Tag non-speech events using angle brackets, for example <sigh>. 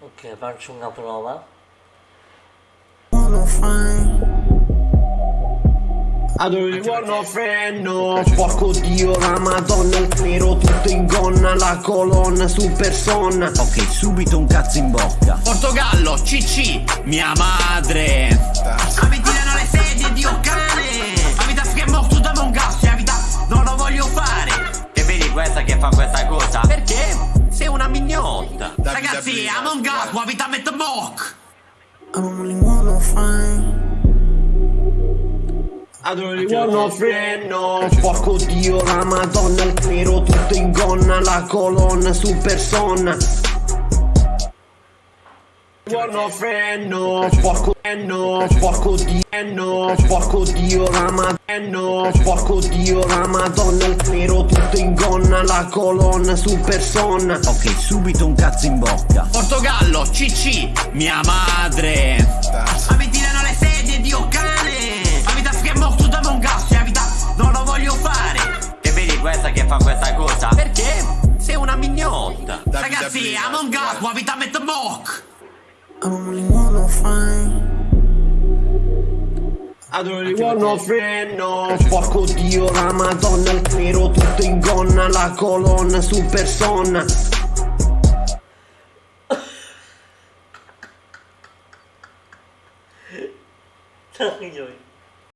Ok, faccio una prova. Adoro il buono frenno Porco dio la madonna Il nero tutto in gonna La colonna su persona. Ok, subito un cazzo in bocca. Portogallo, CC, mia madre. Abitirano le sedie, Dio cane. Abita che è morto da mongassi Abita, non lo voglio fare. E vedi questa che fa questa cosa? Perché? Mignotta Ragazzi, Among Us, abita a Metmok I don't really wanna find. Adoro il buono frenno Porco dio la madonna Il nero tutto in gonna La colonna su persona Buono frenno Porco frenno Porco dio Porco dio la madonna. Porco dio la madonna. Il nero tutto in gonna La colonna su persona. Ok, subito un cazzo in bocca. Portogallo, CC, mia madre. Abitirano le sedie, Dio cane. Abita che è morto da mongassi Abita, non lo voglio fare. E vedi questa che fa questa cosa? Perché? Sei una mignotta. Ragazzi, Among Us, abita a Metmok I don't really wanna find. Adoro il buono frenno Porco dio la madonna Il nero tutto in gonna La colonna su persona <laughs> Trời ơi.